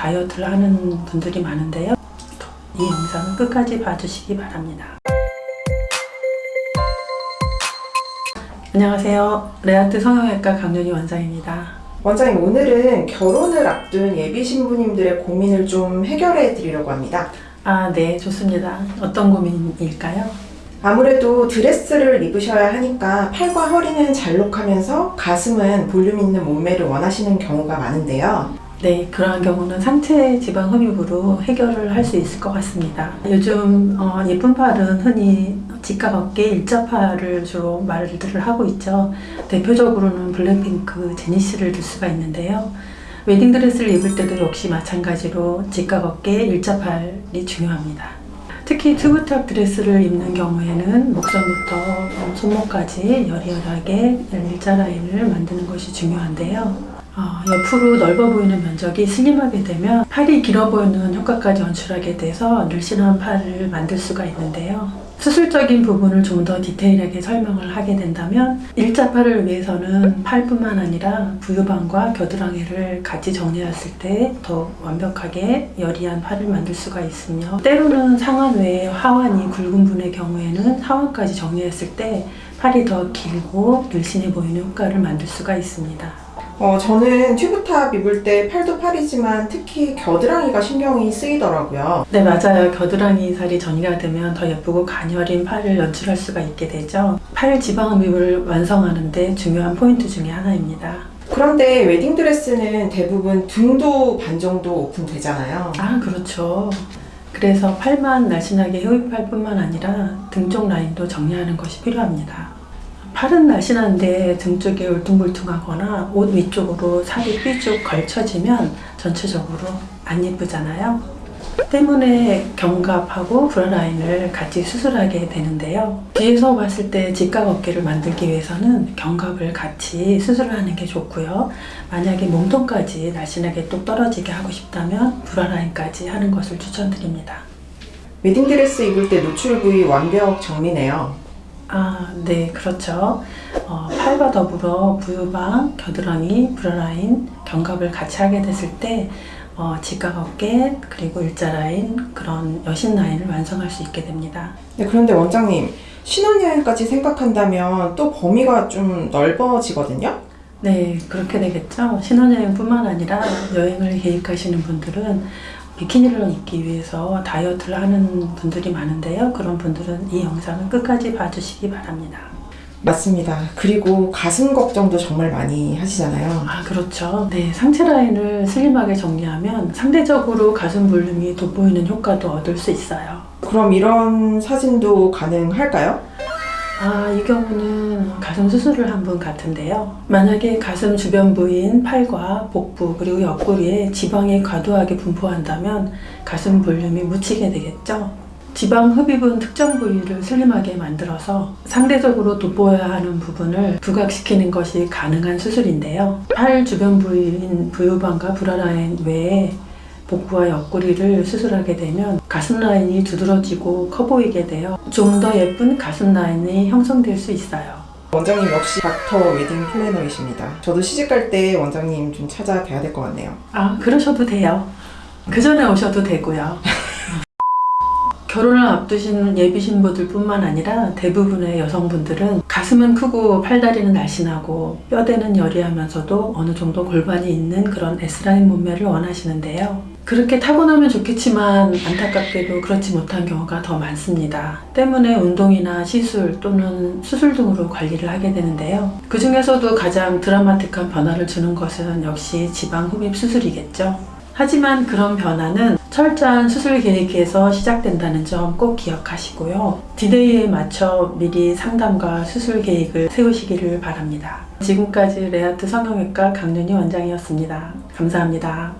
다이어트를 하는 분들이 많은데요. 이 영상은 끝까지 봐주시기 바랍니다. 안녕하세요. 레아트 성형외과 강윤희 원장입니다. 원장님 오늘은 결혼을 앞둔 예비 신부님들의 고민을 좀 해결해 드리려고 합니다. 아, 네, 좋습니다. 어떤 고민일까요? 아무래도 드레스를 입으셔야 하니까 팔과 허리는 잘록하면서 가슴은 볼륨 있는 몸매를 원하시는 경우가 많은데요. 네, 그러한 경우는 상체 지방 흡입으로 해결을 할 수 있을 것 같습니다. 요즘 어, 예쁜 팔은 흔히 직각 어깨 일자팔을 주로 말들을 하고 있죠. 대표적으로는 블랙핑크 제니 씨를 들 수가 있는데요. 웨딩드레스를 입을 때도 역시 마찬가지로 직각 어깨 일자팔이 중요합니다. 특히 튜브탑 드레스를 입는 경우에는 목선부터 어, 손목까지 여리여리하게 일자 라인을 만드는 것이 중요한데요. 어, 옆으로 넓어 보이는 면적이 슬림하게 되면 팔이 길어 보이는 효과까지 연출하게 돼서 늘씬한 팔을 만들 수가 있는데요. 수술적인 부분을 좀 더 디테일하게 설명을 하게 된다면 일자 팔을 위해서는 팔뿐만 아니라 부유방과 겨드랑이를 같이 정리했을 때 더 완벽하게 여리한 팔을 만들 수가 있으며 때로는 상완 외에 하완이 굵은 분의 경우에는 하완까지 정리했을 때 팔이 더 길고 늘씬해 보이는 효과를 만들 수가 있습니다. 어, 저는 튜브탑 입을 때 팔도 팔이지만 특히 겨드랑이가 신경이 쓰이더라고요. 네, 맞아요. 겨드랑이 살이 전이가 되면 더 예쁘고 가녀린 팔을 연출할 수가 있게 되죠. 팔 지방 흡입을 완성하는데 중요한 포인트 중에 하나입니다. 그런데 웨딩드레스는 대부분 등도 반 정도 오픈되잖아요. 아, 그렇죠. 그래서 팔만 날씬하게 흡입할 뿐만 아니라 등 쪽 라인도 정리하는 것이 필요합니다. 팔은 날씬한데 등 쪽이 울퉁불퉁하거나 옷 위쪽으로 살이 삐쭉 걸쳐지면 전체적으로 안 예쁘잖아요. 때문에 견갑하고 브라라인을 같이 수술하게 되는데요. 뒤에서 봤을 때 직각 어깨를 만들기 위해서는 견갑을 같이 수술을 하는 게 좋고요. 만약에 몸통까지 날씬하게 뚝 떨어지게 하고 싶다면 브라라인까지 하는 것을 추천드립니다. 웨딩드레스 입을 때 노출 부위 완벽 정리네요. 아, 네, 그렇죠. 어, 팔과 더불어 부유방, 겨드랑이, 브라라인, 견갑을 같이 하게 됐을 때 어, 직각 어깨, 그리고 일자 라인, 그런 여신 라인을 완성할 수 있게 됩니다. 네, 그런데 원장님 신혼여행까지 생각한다면 또 범위가 좀 넓어지거든요. 네, 그렇게 되겠죠. 신혼여행뿐만 아니라 여행을 계획하시는 분들은 비키니를 입기 위해서 다이어트를 하는 분들이 많은데요. 그런 분들은 이 영상을 끝까지 봐주시기 바랍니다. 맞습니다. 그리고 가슴 걱정도 정말 많이 하시잖아요. 아, 그렇죠. 네, 상체 라인을 슬림하게 정리하면 상대적으로 가슴 볼륨이 돋보이는 효과도 얻을 수 있어요. 그럼 이런 사진도 가능할까요? 아, 이 경우는 가슴 수술을 한 분 같은데요. 만약에 가슴 주변 부위인 팔과 복부 그리고 옆구리에 지방이 과도하게 분포한다면 가슴 볼륨이 묻히게 되겠죠. 지방 흡입은 특정 부위를 슬림하게 만들어서 상대적으로 돋보여야 하는 부분을 부각시키는 것이 가능한 수술인데요. 팔 주변 부위인 부유방과 브라라인 외에 복부와 옆구리를 수술하게 되면 가슴 라인이 두드러지고 커 보이게 되어 좀더 예쁜 가슴 라인이 형성될 수 있어요. 원장님 역시 닥터 웨딩 플래너이십니다. 저도 시집갈 때 원장님 좀 찾아뵈야 될 것 같네요. 아, 그러셔도 돼요. 그 전에 오셔도 되고요. 결혼을 앞두신 예비 신부들 뿐만 아니라 대부분의 여성분들은 가슴은 크고 팔다리는 날씬하고 뼈대는 여리하면서도 어느 정도 골반이 있는 그런 S라인 몸매를 원하시는데요. 그렇게 타고나면 좋겠지만 안타깝게도 그렇지 못한 경우가 더 많습니다. 때문에 운동이나 시술 또는 수술 등으로 관리를 하게 되는데요. 그 중에서도 가장 드라마틱한 변화를 주는 것은 역시 지방 흡입 수술이겠죠. 하지만 그런 변화는 철저한 수술 계획에서 시작된다는 점 꼭 기억하시고요. 디데이에 맞춰 미리 상담과 수술 계획을 세우시기를 바랍니다. 지금까지 레아트 성형외과 강윤희 원장이었습니다. 감사합니다.